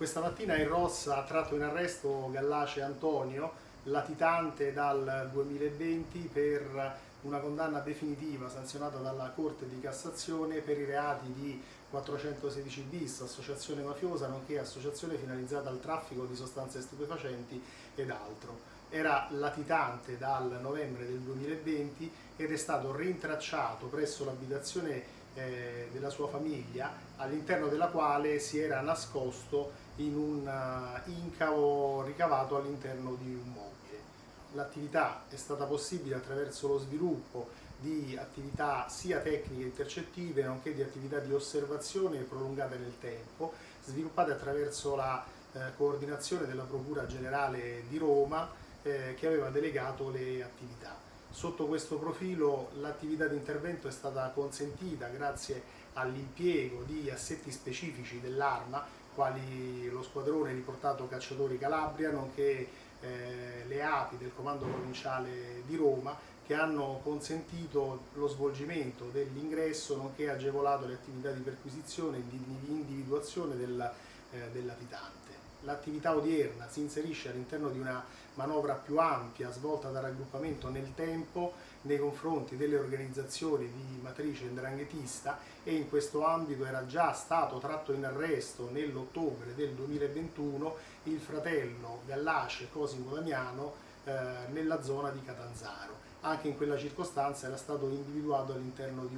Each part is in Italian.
Questa mattina il Ross ha tratto in arresto Gallace Antonio, latitante dal 2020 per una condanna definitiva sanzionata dalla Corte di Cassazione per i reati di 416 bis, associazione mafiosa, nonché associazione finalizzata al traffico di sostanze stupefacenti ed altro. Era latitante dal novembre del 2020 ed è stato rintracciato presso l'abitazione eh, della sua famiglia all'interno della quale si era nascosto in un uh, incavo ricavato all'interno di un mobile. L'attività è stata possibile attraverso lo sviluppo di attività sia tecniche intercettive nonché di attività di osservazione prolungate nel tempo, sviluppate attraverso la eh, coordinazione della Procura Generale di Roma eh, che aveva delegato le attività. Sotto questo profilo l'attività di intervento è stata consentita grazie all'impiego di assetti specifici dell'arma, quali lo squadrone riportato Cacciatori Calabria, nonché eh, le api del Comando Provinciale di Roma, che hanno consentito lo svolgimento dell'ingresso, nonché agevolato le attività di perquisizione e di individuazione del, eh, dell'abitante l'attività odierna si inserisce all'interno di una manovra più ampia svolta dal raggruppamento nel tempo nei confronti delle organizzazioni di matrice indranghetista e in questo ambito era già stato tratto in arresto nell'ottobre del 2021 il fratello Gallace Cosimo Damiano eh, nella zona di Catanzaro. Anche in quella circostanza era stato individuato all'interno di,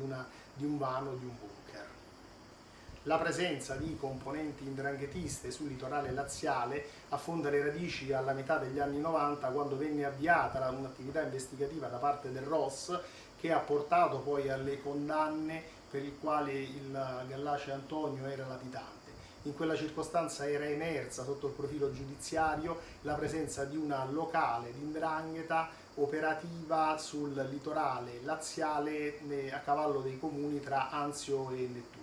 di un vano, di un bunker la presenza di componenti indranghetiste sul litorale laziale affonda le radici alla metà degli anni 90 quando venne avviata un'attività investigativa da parte del ROS che ha portato poi alle condanne per il quale il Gallace Antonio era latitante. In quella circostanza era emersa sotto il profilo giudiziario la presenza di una locale di indrangheta operativa sul litorale laziale a cavallo dei comuni tra Anzio e Nettuno